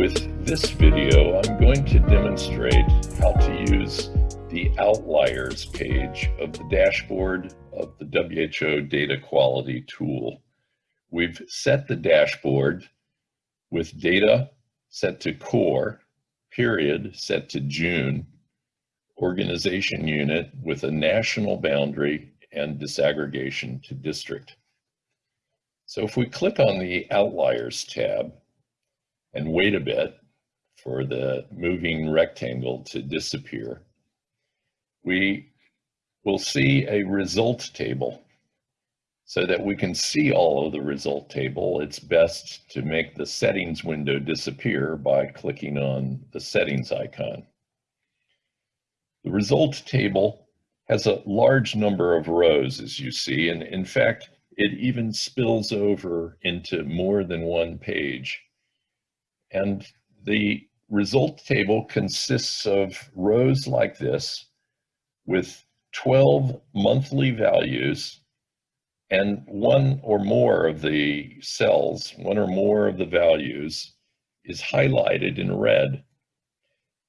With this video, I'm going to demonstrate how to use the outliers page of the dashboard of the WHO data quality tool. We've set the dashboard with data set to core, period set to June, organization unit with a national boundary and disaggregation to district. So if we click on the outliers tab, and wait a bit for the moving rectangle to disappear, we will see a result table. So that we can see all of the result table, it's best to make the settings window disappear by clicking on the settings icon. The result table has a large number of rows, as you see, and in fact, it even spills over into more than one page. And the result table consists of rows like this with 12 monthly values and one or more of the cells, one or more of the values is highlighted in red.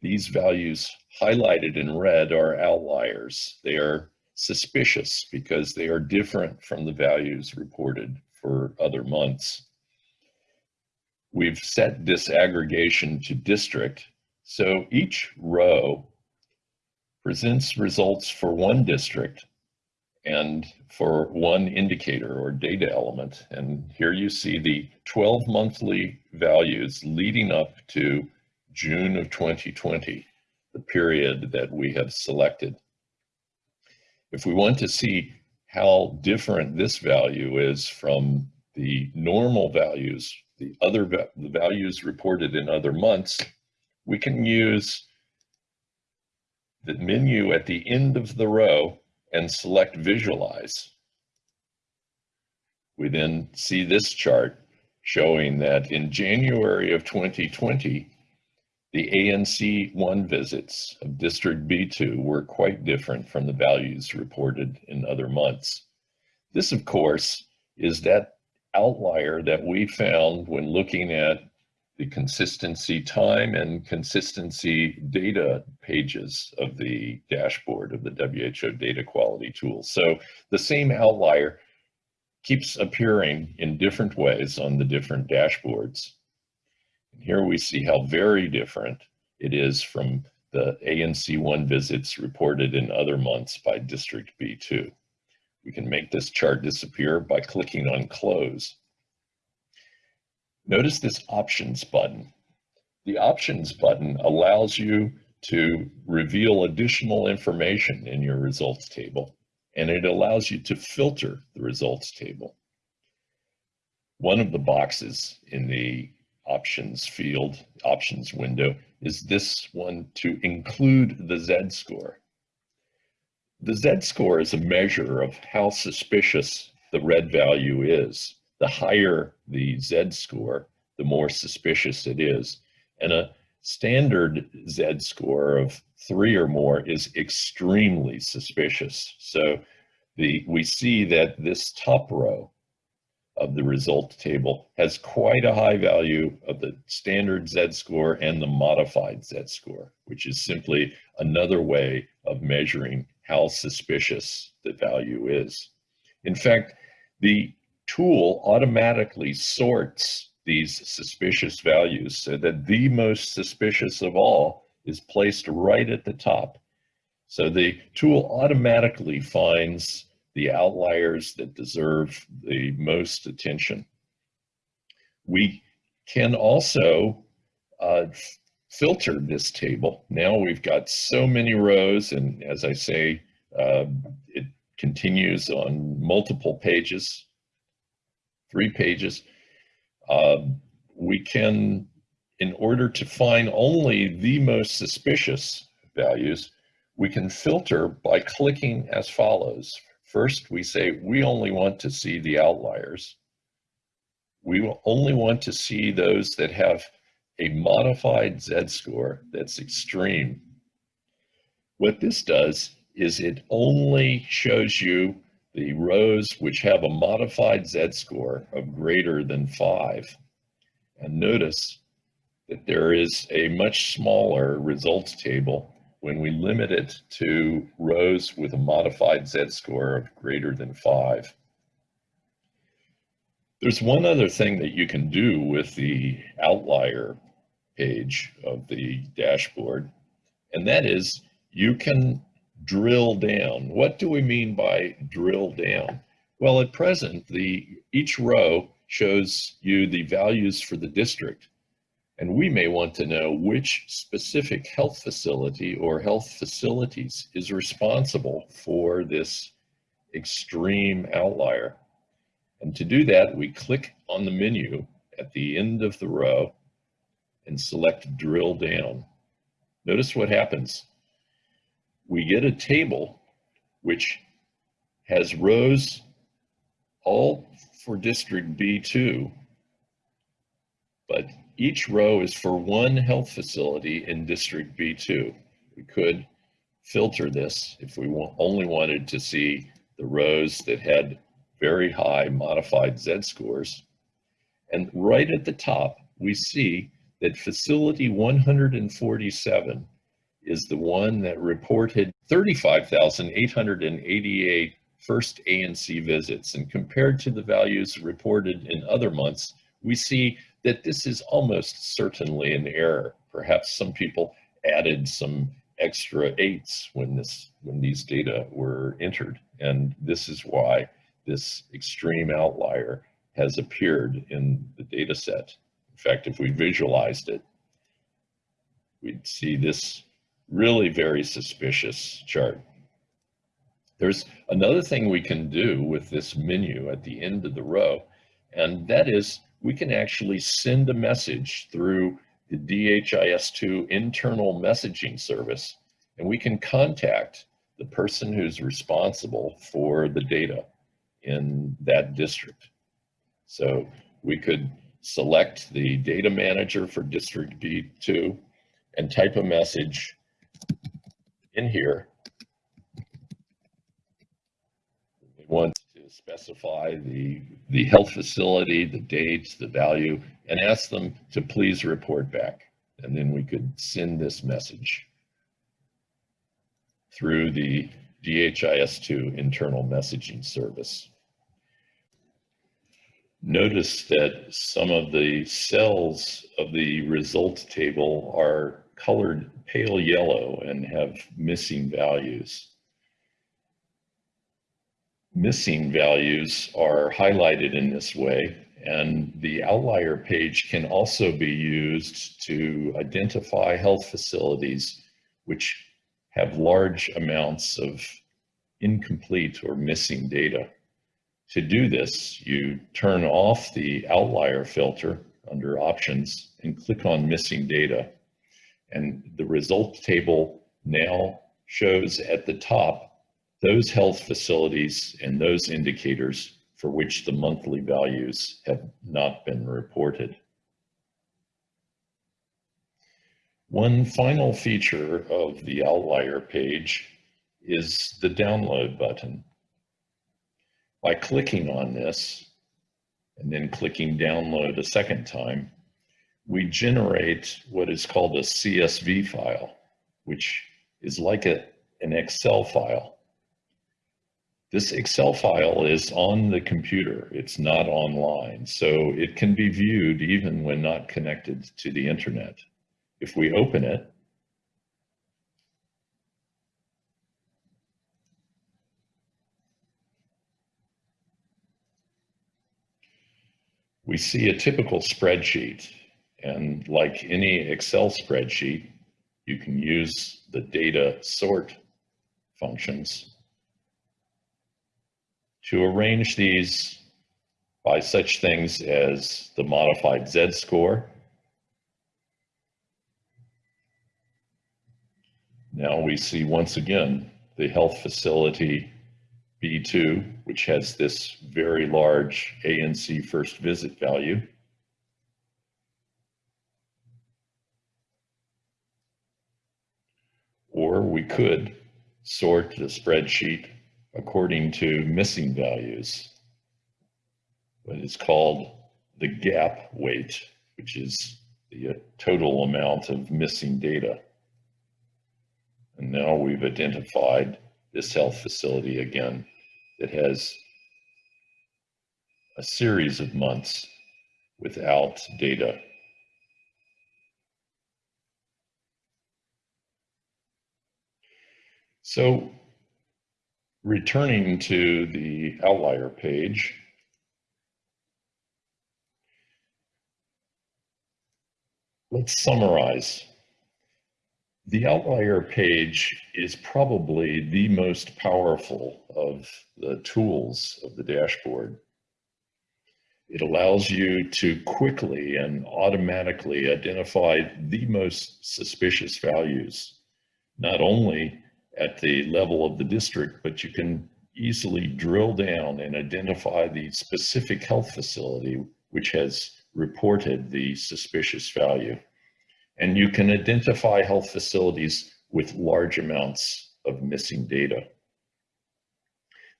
These values highlighted in red are outliers. They are suspicious because they are different from the values reported for other months. We've set disaggregation to district, so each row presents results for one district and for one indicator or data element. And here you see the 12 monthly values leading up to June of 2020, the period that we have selected. If we want to see how different this value is from the normal values the other the values reported in other months, we can use the menu at the end of the row and select visualize. We then see this chart showing that in January of 2020, the ANC1 visits of District B2 were quite different from the values reported in other months. This, of course, is that outlier that we found when looking at the consistency time and consistency data pages of the dashboard of the WHO data quality tool. So the same outlier keeps appearing in different ways on the different dashboards. And here we see how very different it is from the ANC1 visits reported in other months by District B2. We can make this chart disappear by clicking on close. Notice this options button. The options button allows you to reveal additional information in your results table, and it allows you to filter the results table. One of the boxes in the options field, options window, is this one to include the Z-score. The Z-score is a measure of how suspicious the red value is. The higher the Z-score, the more suspicious it is. And a standard Z-score of three or more is extremely suspicious. So the, we see that this top row of the result table has quite a high value of the standard Z-score and the modified Z-score, which is simply another way of measuring how suspicious the value is. In fact, the tool automatically sorts these suspicious values so that the most suspicious of all is placed right at the top. So the tool automatically finds the outliers that deserve the most attention. We can also uh, filtered this table. Now we've got so many rows, and as I say, uh, it continues on multiple pages, three pages. Uh, we can, in order to find only the most suspicious values, we can filter by clicking as follows. First, we say we only want to see the outliers. We will only want to see those that have a modified z-score that's extreme. What this does is it only shows you the rows which have a modified z-score of greater than 5. And notice that there is a much smaller results table when we limit it to rows with a modified z-score of greater than 5. There's one other thing that you can do with the outlier page of the dashboard, and that is you can drill down. What do we mean by drill down? Well, at present, the each row shows you the values for the district. And we may want to know which specific health facility or health facilities is responsible for this extreme outlier. And to do that, we click on the menu at the end of the row and select drill down. Notice what happens. We get a table which has rows all for district B2, but each row is for one health facility in district B2. We could filter this if we only wanted to see the rows that had very high modified Z-scores. And right at the top, we see that facility 147 is the one that reported 35,888 first ANC visits. And compared to the values reported in other months, we see that this is almost certainly an error. Perhaps some people added some extra eights when this when these data were entered. And this is why this extreme outlier has appeared in the data set. In fact, if we visualized it, we'd see this really very suspicious chart. There's another thing we can do with this menu at the end of the row, and that is we can actually send a message through the DHIS2 internal messaging service, and we can contact the person who's responsible for the data in that district. So we could select the data manager for district B2 and type a message in here. We want to specify the, the health facility, the dates, the value, and ask them to please report back. And then we could send this message through the DHIS2 internal messaging service. Notice that some of the cells of the results table are colored pale yellow and have missing values. Missing values are highlighted in this way and the outlier page can also be used to identify health facilities which have large amounts of incomplete or missing data. To do this, you turn off the outlier filter under options and click on missing data. And the result table now shows at the top those health facilities and those indicators for which the monthly values have not been reported. One final feature of the outlier page is the download button. By clicking on this and then clicking download a second time, we generate what is called a CSV file, which is like a, an Excel file. This Excel file is on the computer. It's not online, so it can be viewed even when not connected to the internet. If we open it, we see a typical spreadsheet. And like any Excel spreadsheet, you can use the data sort functions to arrange these by such things as the modified Z-score. Now we see once again the health facility B2, which has this very large ANC first visit value. Or we could sort the spreadsheet according to missing values. But it's called the gap weight, which is the uh, total amount of missing data. And now we've identified this health facility again that has a series of months without data. So returning to the outlier page, let's summarize. The outlier page is probably the most powerful of the tools of the dashboard. It allows you to quickly and automatically identify the most suspicious values, not only at the level of the district, but you can easily drill down and identify the specific health facility which has reported the suspicious value. And you can identify health facilities with large amounts of missing data.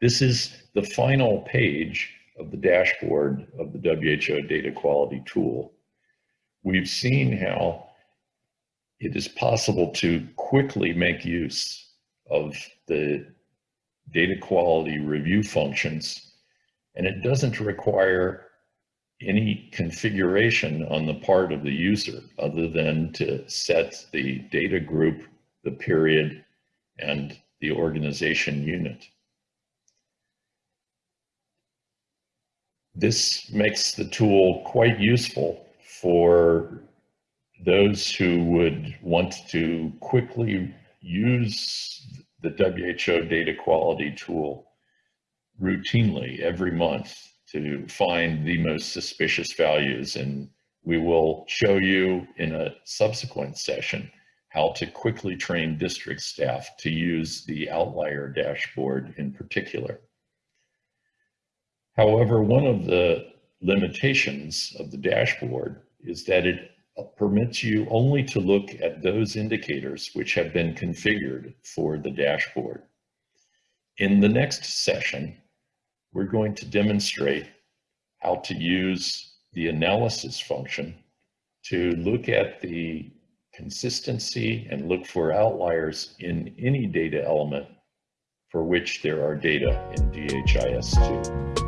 This is the final page of the dashboard of the WHO data quality tool. We've seen how it is possible to quickly make use of the data quality review functions, and it doesn't require any configuration on the part of the user other than to set the data group, the period, and the organization unit. This makes the tool quite useful for those who would want to quickly use the WHO data quality tool routinely every month to find the most suspicious values. And we will show you in a subsequent session how to quickly train district staff to use the outlier dashboard in particular. However, one of the limitations of the dashboard is that it permits you only to look at those indicators which have been configured for the dashboard. In the next session, we're going to demonstrate how to use the analysis function to look at the consistency and look for outliers in any data element for which there are data in DHIS2.